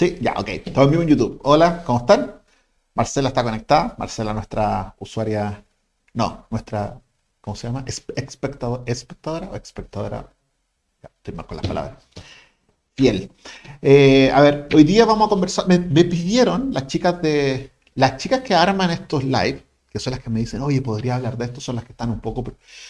Sí, ya, ok. Estamos en vivo en YouTube. Hola, ¿cómo están? Marcela está conectada. Marcela, nuestra usuaria. No, nuestra. ¿Cómo se llama? ¿Espectadora, espectadora o espectadora? Ya, estoy mal con las palabras. Fiel. Eh, a ver, hoy día vamos a conversar. Me, me pidieron las chicas de. Las chicas que arman estos live que son las que me dicen, oye, podría hablar de esto, son las que están un poco,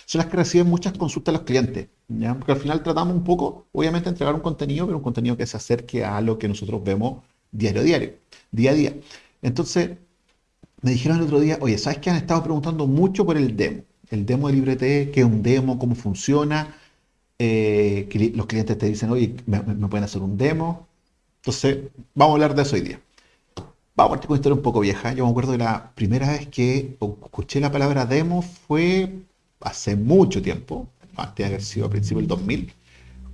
son las que reciben muchas consultas de los clientes, ¿ya? porque al final tratamos un poco, obviamente, de entregar un contenido, pero un contenido que se acerque a lo que nosotros vemos diario a diario, día a día. Entonces, me dijeron el otro día, oye, ¿sabes que han estado preguntando mucho por el demo? El demo de LibreT, ¿qué es un demo? ¿Cómo funciona? Eh, los clientes te dicen, oye, ¿me, ¿me pueden hacer un demo? Entonces, vamos a hablar de eso hoy día. Vamos a partir con una historia un poco vieja. Yo me acuerdo de la primera vez que escuché la palabra demo fue hace mucho tiempo, antes de haber sido a principios del 2000,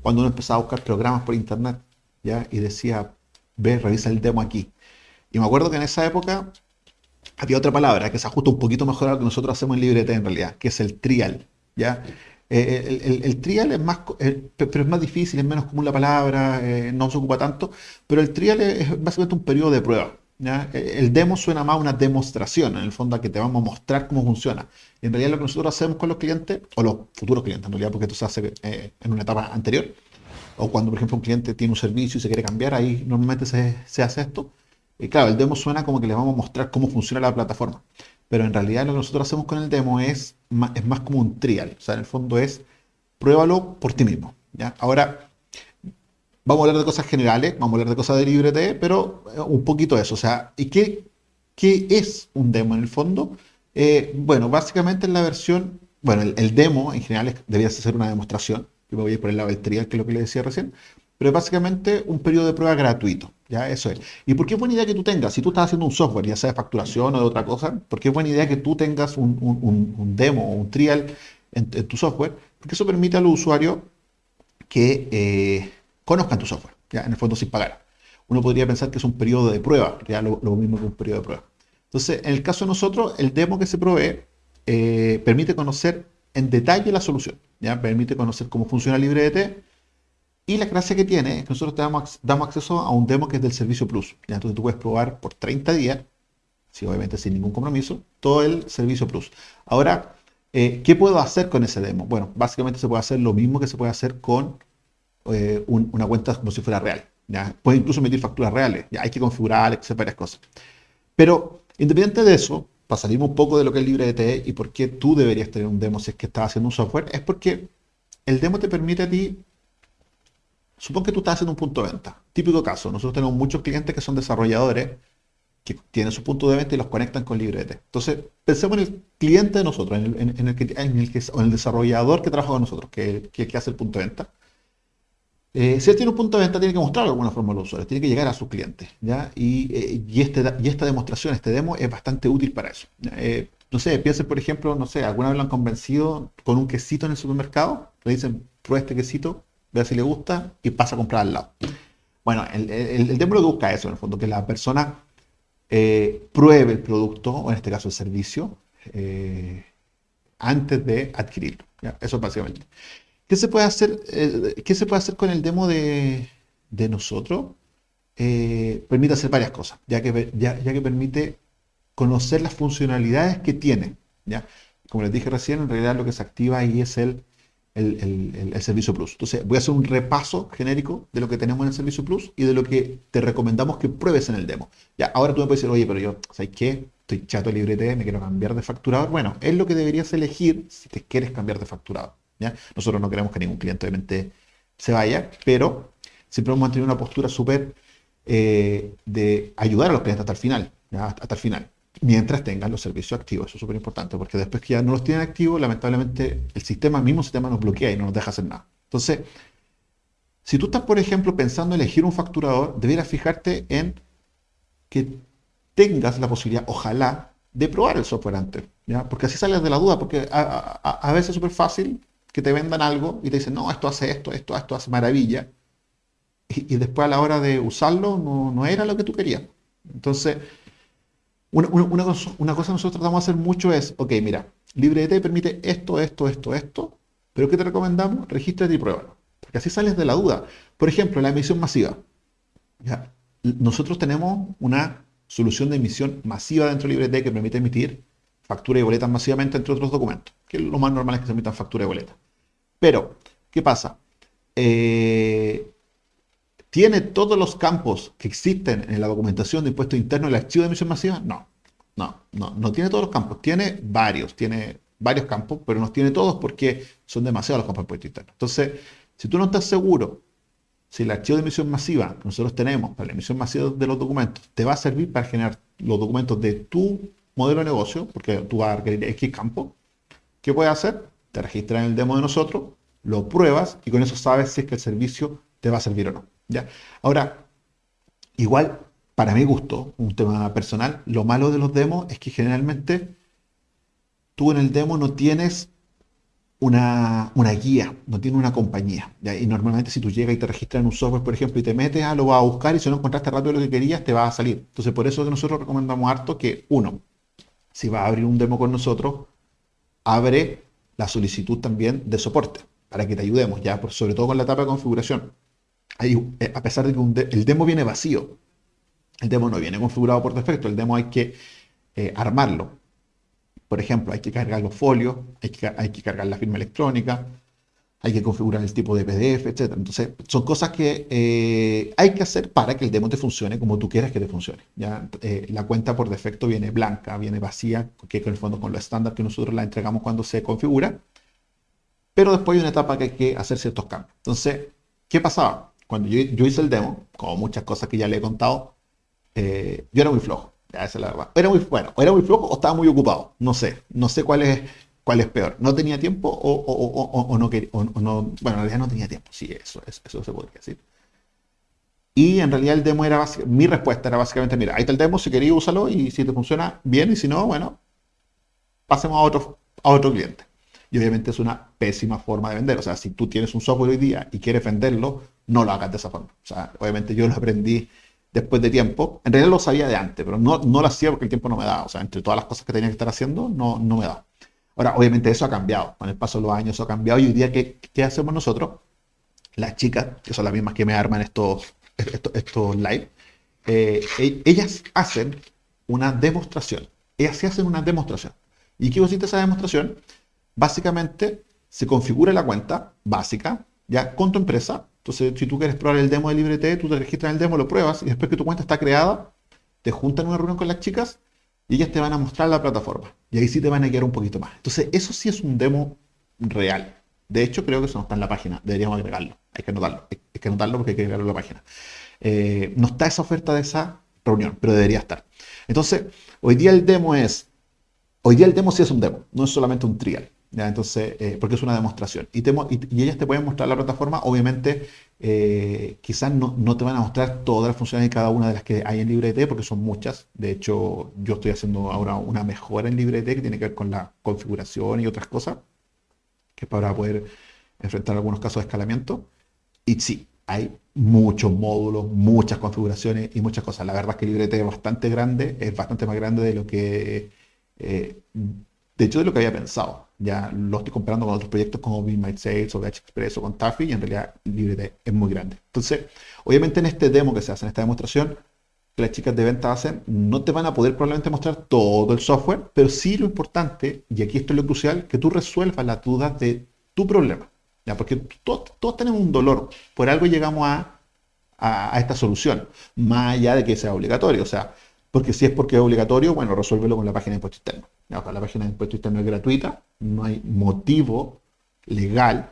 cuando uno empezaba a buscar programas por internet ¿ya? y decía, ve, revisa el demo aquí. Y me acuerdo que en esa época había otra palabra que se ajusta un poquito mejor a lo que nosotros hacemos en LibreT en realidad, que es el trial. ¿ya? Eh, el, el, trial es más, eh, pero es más difícil, es menos común la palabra, eh, no se ocupa tanto, pero el trial es básicamente un periodo de prueba. E, el demo suena más a una demostración, en el fondo a que te vamos a mostrar cómo funciona. en realidad lo que nosotros hacemos con los clientes, o los futuros clientes en realidad, porque esto se hace eh, en una etapa anterior, o cuando por ejemplo un cliente tiene un servicio y se quiere cambiar, ahí normalmente se, se hace esto. Y claro, el demo suena como que le vamos a mostrar cómo funciona la plataforma. Pero en realidad lo que nosotros hacemos con el demo es más, es más como un trial. O sea, en el fondo es pruébalo por ti mismo. ¿ya? Ahora, Vamos a hablar de cosas generales, vamos a hablar de cosas de LibreT, pero eh, un poquito eso. O sea, ¿y qué, qué es un demo en el fondo? Eh, bueno, básicamente en la versión, bueno, el, demo en general debería ser una demostración. Yo me voy a ir por el lado del trial, que es lo que le decía recién. Pero es básicamente un periodo de prueba gratuito. Ya, eso es. ¿Y por qué es buena idea que tú tengas? Si tú estás haciendo un software, ya sea de facturación o de otra cosa, ¿por qué es buena idea que tú tengas un, un, demo o un trial en, tu software? Porque eso permite al usuario que eh, conozcan tu software, ya en el fondo sin pagar. Uno podría pensar que es un periodo de prueba, ya lo, mismo que un periodo de prueba. Entonces, en el caso de nosotros, el demo que se provee eh, permite conocer en detalle la solución, ya permite conocer cómo funciona LibreDT y la gracia que tiene es que nosotros te damos, acceso a un demo que es del servicio Plus. ¿ya? Entonces tú puedes probar por 30 días, sí, obviamente sin ningún compromiso, todo el servicio Plus. Ahora, eh, ¿qué puedo hacer con ese demo? Bueno, básicamente se puede hacer lo mismo que se puede hacer con eh, una cuenta como si fuera real. ¿ya? Puedes incluso emitir facturas reales. Ya hay que configurar, hacer varias cosas. Pero independiente de eso, para salir un poco de lo que es LibreDT y por qué tú deberías tener un demo si es que estás haciendo un software, es porque el demo te permite a ti, supón que tú estás haciendo un punto de venta. Típico caso, nosotros tenemos muchos clientes que son desarrolladores que tienen su punto de venta y los conectan con LibreDT. Entonces, pensemos en el cliente de nosotros, en el, que, en el, en el desarrollador que trabaja con nosotros, que, que, que hace el punto de venta. Eh, si él tiene un punto de venta, tiene que mostrarlo de alguna forma a los usuarios, tiene que llegar a sus clientes. ¿ya? Y, eh, este, y esta demostración, este demo, es bastante útil para eso. Eh, no sé, piensen, por ejemplo, no sé, alguna vez lo han convencido con un quesito en el supermercado, le dicen, prueba este quesito, vea si le gusta y pasa a comprar al lado. Bueno, el, el, demo lo que busca eso, en el fondo, que la persona pruebe el producto, o en este caso el servicio, antes de adquirirlo. ¿ya? Eso básicamente. ¿Qué se puede hacer, eh, ¿qué se puede hacer con el demo de, nosotros? Eh, permite hacer varias cosas, ya que, ya, que permite conocer las funcionalidades que tiene. ¿ya? Como les dije recién, en realidad lo que se activa ahí es el, el, servicio Plus. Entonces, voy a hacer un repaso genérico de lo que tenemos en el servicio Plus y de lo que te recomendamos que pruebes en el demo. Ya, ahora tú me puedes decir, oye, pero yo, ¿sabes qué? Estoy chato de me quiero cambiar de facturador. Bueno, es lo que deberías elegir si te quieres cambiar de facturador. Nosotros no queremos que ningún cliente obviamente se vaya, pero siempre hemos mantenido una postura súper eh, de ayudar a los clientes hasta el final, hasta el final, mientras tengan los servicios activos. Eso es súper importante, porque después que ya no los tienen activos, lamentablemente el sistema, mismo sistema nos bloquea y no nos deja hacer nada. Entonces, si tú estás, por ejemplo, pensando en elegir un facturador, debieras fijarte en que tengas la posibilidad, ojalá, de probar el software antes, ¿ya? Porque así sales de la duda, porque a veces es súper fácil que te vendan algo y te dicen, no, esto hace esto, esto, esto hace maravilla. Y, después a la hora de usarlo no, era lo que tú querías. Entonces, una, una, cosa, cosa, nosotros tratamos de hacer mucho es, ok, mira, LibreT permite esto, esto, esto, esto, pero ¿qué te recomendamos? Regístrate y pruébalo. Porque así sales de la duda. Por ejemplo, la emisión masiva. ¿ya? nosotros tenemos una solución de emisión masiva dentro de LibreT que permite emitir factura y boletas masivamente entre otros documentos, que lo más normal es que se emitan factura y boleta. Pero, ¿qué pasa? Eh, ¿Tiene todos los campos que existen en la documentación de impuesto interno el archivo de emisión masiva? No, no, no, no tiene todos los campos. Tiene varios, tiene varios campos, pero no tiene todos porque son demasiados los campos de impuesto interno. Entonces, si tú no estás seguro si el archivo de emisión masiva que nosotros tenemos para la emisión masiva de los documentos te va a servir para generar los documentos de tu modelo de negocio, porque tú vas a requerir X campo, ¿qué puedes hacer? Te registras en el demo de nosotros, lo pruebas y con eso sabes si es que el servicio te va a servir o no. ¿ya? Ahora, igual, para mi gusto, un tema personal, lo malo de los demos es que generalmente tú en el demo no tienes una, guía, no tiene una compañía. Y normalmente si tú llegas y te registras en un software, por ejemplo, y te metes, ah, lo vas a buscar y si no encontraste rápido lo que querías, te va a salir. Entonces, por eso que nosotros recomendamos harto que, uno, si vas a abrir un demo con nosotros, abre la solicitud también de soporte para que te ayudemos, ya, sobre todo con la etapa de configuración. Eh, a pesar de que el demo viene vacío, el demo no viene configurado por defecto, el demo hay que eh, armarlo. Por ejemplo, hay que cargar los folios, hay que, hay que cargar la firma electrónica, hay que configurar el tipo de PDF, etc. Entonces, son cosas que eh, hay que hacer para que el demo te funcione como tú quieras que te funcione. ¿ya? Eh, la cuenta por defecto viene blanca, viene vacía, que en el fondo con lo estándar que nosotros la entregamos cuando se configura. Pero después hay una etapa que hay que hacer ciertos cambios. Entonces, ¿qué pasaba? Cuando yo, hice el demo, como muchas cosas que ya le he contado, eh, yo era muy flojo esa es la verdad. Era muy, bueno, era muy flojo o estaba muy ocupado. No sé. No sé cuál es, cuál es peor. No tenía tiempo o, no quería. bueno, en realidad no tenía tiempo. Sí, eso, eso, se podría decir. Y en realidad el demo era mi respuesta era básicamente, mira, ahí está el demo, si querías úsalo y si te funciona bien y si no, bueno, pasemos a otro, a otro cliente. Y obviamente es una pésima forma de vender. O sea, si tú tienes un software hoy día y quieres venderlo, no lo hagas de esa forma. O sea, obviamente yo lo aprendí después de tiempo. En realidad lo sabía de antes, pero no, no lo hacía porque el tiempo no me daba. O sea, entre todas las cosas que tenía que estar haciendo, no, no me daba. Ahora, obviamente eso ha cambiado. Con el paso de los años eso ha cambiado. Y hoy día, ¿qué, hacemos nosotros? Las chicas, que son las mismas que me arman estos, estos, estos live, eh, e, ellas hacen una demostración. Ellas se hacen una demostración. ¿Y qué consiste esa demostración? Básicamente, se configura la cuenta básica, ya con tu empresa, entonces, si tú quieres probar el demo de LibreT, tú te registras en el demo, lo pruebas y después que tu cuenta está creada, te juntan en una reunión con las chicas y ellas te van a mostrar la plataforma. Y ahí sí te van a guiar un poquito más. Entonces, eso sí es un demo real. De hecho, creo que eso no está en la página. Deberíamos agregarlo. Hay que anotarlo. Hay que anotarlo porque hay que agregarlo en la página. Eh, no está esa oferta de esa reunión, pero debería estar. Entonces, hoy día el demo es... Hoy día el demo sí es un demo, no es solamente un trial. Entonces, eh, porque es una demostración. Y, ellas te pueden mostrar la plataforma, obviamente, eh, quizás no, no, te van a mostrar todas las funciones de cada una de las que hay en LibreT, porque son muchas. De hecho, yo estoy haciendo ahora una mejora en LibreT que tiene que ver con la configuración y otras cosas, que es para poder enfrentar algunos casos de escalamiento. Y sí, hay muchos módulos, muchas configuraciones y muchas cosas. La verdad es que LibreT es bastante grande, es bastante más grande de lo que... Eh, de hecho, de lo que había pensado. Ya lo estoy comparando con otros proyectos como Be My Sales o VH Express o con Taffy y en realidad LibreT es muy grande. Entonces, obviamente en este demo que se hace, en esta demostración, que las chicas de venta hacen, no te van a poder probablemente mostrar todo el software, pero sí lo importante, y aquí esto es lo crucial, que tú resuelvas las dudas de tu problema. ¿ya? Porque todos, tenemos un dolor, por algo llegamos a, a, a esta solución, más allá de que sea obligatorio. O sea, porque si es porque es obligatorio, bueno, resuélvelo con la página de impuesto interno. La página de impuesto interno es gratuita, no hay motivo legal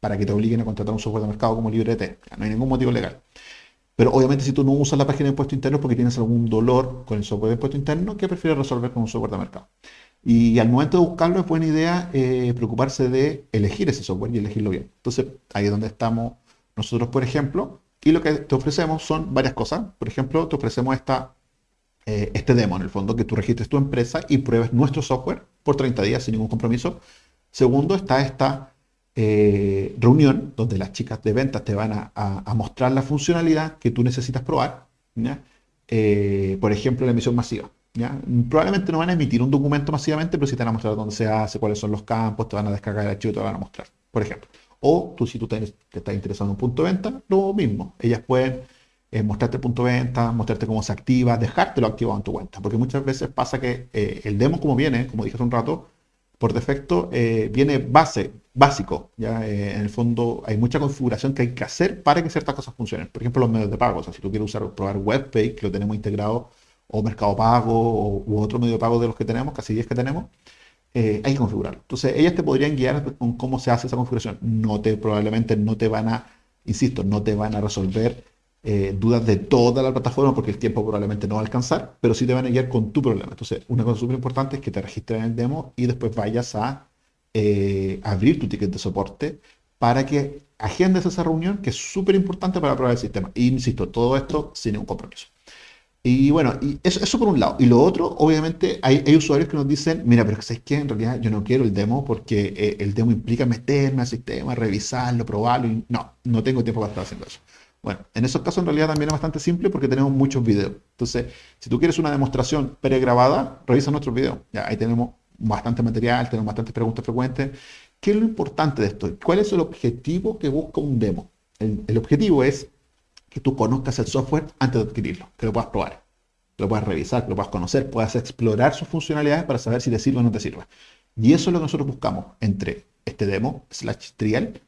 para que te obliguen a contratar un software de mercado como LibreT. No hay ningún motivo legal. Pero obviamente si tú no usas la página de impuesto interno es porque tienes algún dolor con el software de impuesto interno que prefieres resolver con un software de mercado. Y al momento de buscarlo es buena idea eh, preocuparse de elegir ese software y elegirlo bien. Entonces ahí es donde estamos nosotros, por ejemplo, y lo que te ofrecemos son varias cosas. Por ejemplo, te ofrecemos esta eh, este demo, en el fondo, que tú registres tu empresa y pruebes nuestro software por 30 días sin ningún compromiso. Segundo, está esta eh, reunión donde las chicas de ventas te van a, mostrar la funcionalidad que tú necesitas probar. Eh, por ejemplo, la emisión masiva. Probablemente no van a emitir un documento masivamente, pero sí te van a mostrar dónde se hace, cuáles son los campos, te van a descargar el archivo, te van a mostrar, por ejemplo. O tú, si tú te, estás interesado en un punto de venta, lo mismo. Ellas pueden eh, mostrarte el punto de venta, mostrarte cómo se activa, dejártelo activado en tu cuenta. Porque muchas veces pasa que eh, el demo como viene, como dije hace un rato, por defecto eh, viene base, básico. ¿ya? en el fondo hay mucha configuración que hay que hacer para que ciertas cosas funcionen. Por ejemplo, los medios de pago. O sea, si tú quieres usar, probar WebPay, que lo tenemos integrado, o Mercado Pago, o, u otro medio de pago de los que tenemos, casi 10 que tenemos, hay que configurarlo. Entonces, ellas te podrían guiar con cómo se hace esa configuración. No te, probablemente no te van a, insisto, no te van a resolver eh, dudas de toda la plataforma porque el tiempo probablemente no va a alcanzar, pero sí te van a guiar con tu problema. Entonces, una cosa súper importante es que te registres en el demo y después vayas a eh, abrir tu ticket de soporte para que agendes esa reunión que es súper importante para probar el sistema. Y insisto, todo esto sin ningún compromiso. Y bueno, eso, por un lado. Y lo otro, obviamente, hay, usuarios que nos dicen, mira, pero ¿sabes qué? En realidad yo no quiero el demo porque eh, el demo implica meterme al sistema, revisarlo, probarlo. Y no, no tengo tiempo para estar haciendo eso. Bueno, en esos casos en realidad también es bastante simple porque tenemos muchos videos. Entonces, si tú quieres una demostración pregrabada, revisa nuestros videos. Ya, ahí tenemos bastante material, tenemos bastantes preguntas frecuentes. ¿Qué es lo importante de esto? ¿Cuál es el objetivo que busca un demo? El, objetivo es que tú conozcas el software antes de adquirirlo, que lo puedas probar, que lo puedas revisar, que lo puedas conocer, puedas explorar sus funcionalidades para saber si te sirve o no te sirve. Y eso es lo que nosotros buscamos entre este demo, slash trial,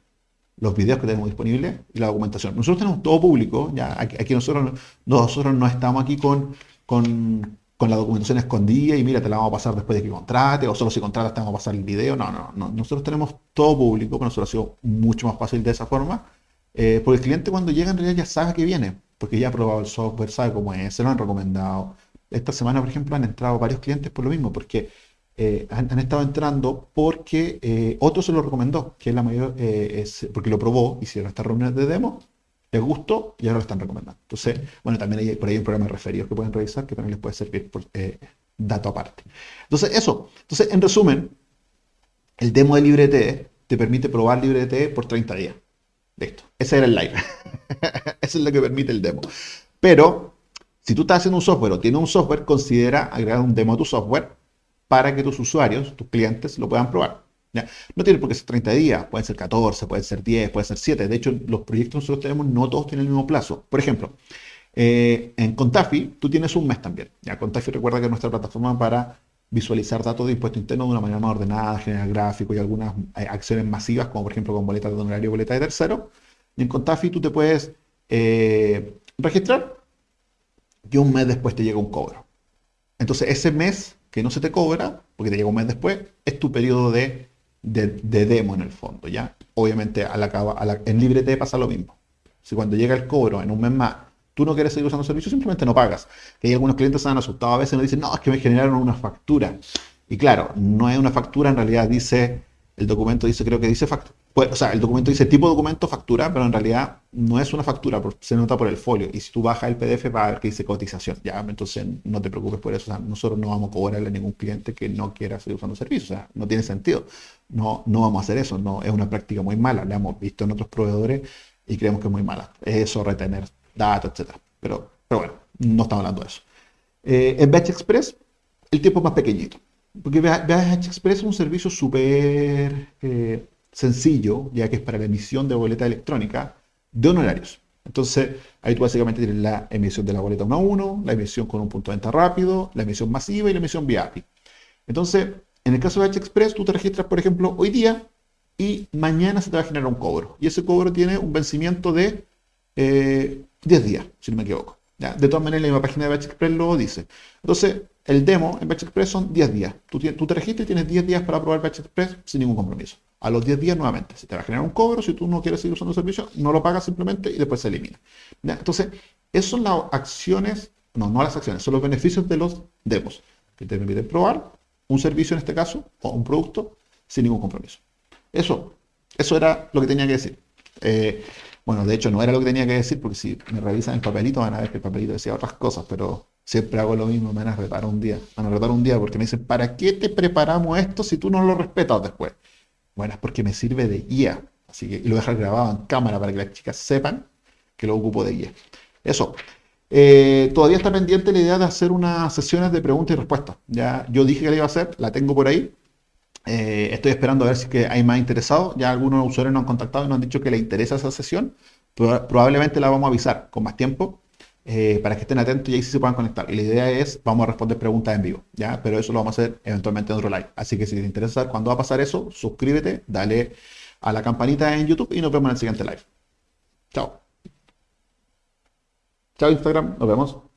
los videos que tenemos disponibles y la documentación. Nosotros tenemos todo público, ya aquí, nosotros, nosotros no estamos aquí con, con, con, la documentación escondida y mira, te la vamos a pasar después de que contrate, o solo si contratas te vamos a pasar el video. No, no, no. Nosotros tenemos todo público, para nosotros ha sido mucho más fácil de esa forma, eh, porque el cliente cuando llega en realidad ya sabe que viene, porque ya ha probado el software, sabe cómo es, se lo han recomendado. Esta semana, por ejemplo, han entrado varios clientes por lo mismo, porque eh, han, estado entrando porque eh, otro se lo recomendó, que es la mayor, eh, porque lo probó, hicieron estas reuniones de demo, les gustó y ahora lo están recomendando. Entonces, bueno, también hay por ahí un programa de referidos que pueden revisar que también les puede servir por dato aparte. Entonces, eso. Entonces, en resumen, el demo de LibreT te permite probar LibreT por 30 días. Listo. Ese era el live. Eso es lo que permite el demo. Pero, si tú estás haciendo un software o tienes un software, considera agregar un demo a tu software para que tus usuarios, tus clientes, lo puedan probar. No tiene por qué ser 30 días, pueden ser 14, pueden ser 10, pueden ser 7. De hecho, los proyectos que nosotros tenemos no todos tienen el mismo plazo. Por ejemplo, eh, en Contafi tú tienes un mes también. ¿ya? Contafi recuerda que es nuestra plataforma para visualizar datos de impuesto interno de una manera más ordenada, generar gráficos y algunas eh, acciones masivas, como por ejemplo con boletas de honorario y boletas de tercero. Y en Contafi tú te puedes eh, registrar y un mes después te llega un cobro. Entonces ese mes que no se te cobra, porque te llega un mes después, es tu periodo de, de, demo en el fondo, ¿ya? Obviamente a la, en LibreT pasa lo mismo. Si cuando llega el cobro en un mes más, tú no quieres seguir usando el servicio, simplemente no pagas. Que hay algunos clientes se han asustado a veces y nos dicen, no, es que me generaron una factura. Y claro, no es una factura, en realidad dice el documento dice, creo que dice factura. Pues, o sea, el documento dice tipo documento factura, pero en realidad no es una factura, se nota por el folio. Y si tú bajas el PDF va a ver que dice cotización. Ya, entonces no te preocupes por eso. O sea, nosotros no vamos a cobrarle a ningún cliente que no quiera seguir usando servicios. O sea, no tiene sentido. No, no vamos a hacer eso. No, es una práctica muy mala. La hemos visto en otros proveedores y creemos que es muy mala. Es eso, retener datos, etc. Pero, pero bueno, no estamos hablando de eso. Eh, en Batch Express, el tiempo es más pequeñito. Porque BH Express es un servicio súper eh, sencillo, ya que es para la emisión de boleta electrónica de honorarios. Entonces, ahí tú básicamente tienes la emisión de la boleta 1 a 1, la emisión con un punto de venta rápido, la emisión masiva y la emisión vía API. Entonces, en el caso de BH Express, tú te registras, por ejemplo, hoy día y mañana se te va a generar un cobro. Y ese cobro tiene un vencimiento de 10 eh, días, si no me equivoco. De todas maneras, la misma página de Batch Express lo dice. Entonces, el demo en Batch Express son 10 días. Tú, te registras y tienes 10 días para probar Batch Express sin ningún compromiso. A los 10 días nuevamente se te va a generar un cobro. Si tú no quieres seguir usando el servicio, no lo pagas simplemente y después se elimina. Entonces, esas son las acciones, no, no las acciones, son los beneficios de los demos que te permiten probar un servicio en este caso o un producto sin ningún compromiso. Eso, eso era lo que tenía que decir. Eh, bueno, de hecho no era lo que tenía que decir, porque si me revisan el papelito van a ver que el papelito decía otras cosas, pero siempre hago lo mismo, me van a retar un día. Van a retar un día porque me dicen, ¿para qué te preparamos esto si tú no lo respetas después? Bueno, es porque me sirve de guía. Así que lo dejar grabado en cámara para que las chicas sepan que lo ocupo de guía. Eso. Eh, todavía está pendiente la idea de hacer unas sesiones de preguntas y respuestas. Ya yo dije que la iba a hacer, la tengo por ahí. Eh, estoy esperando a ver si hay más interesados. Ya algunos usuarios nos han contactado y nos han dicho que les interesa esa sesión. probablemente la vamos a avisar con más tiempo. Eh, para que estén atentos y ahí sí se puedan conectar. Y la idea es, vamos a responder preguntas en vivo, ¿ya? Pero eso lo vamos a hacer eventualmente en otro live. Así que si te interesa saber cuándo va a pasar eso, suscríbete, dale a la campanita en YouTube y nos vemos en el siguiente live. Chao. Chao Instagram, nos vemos.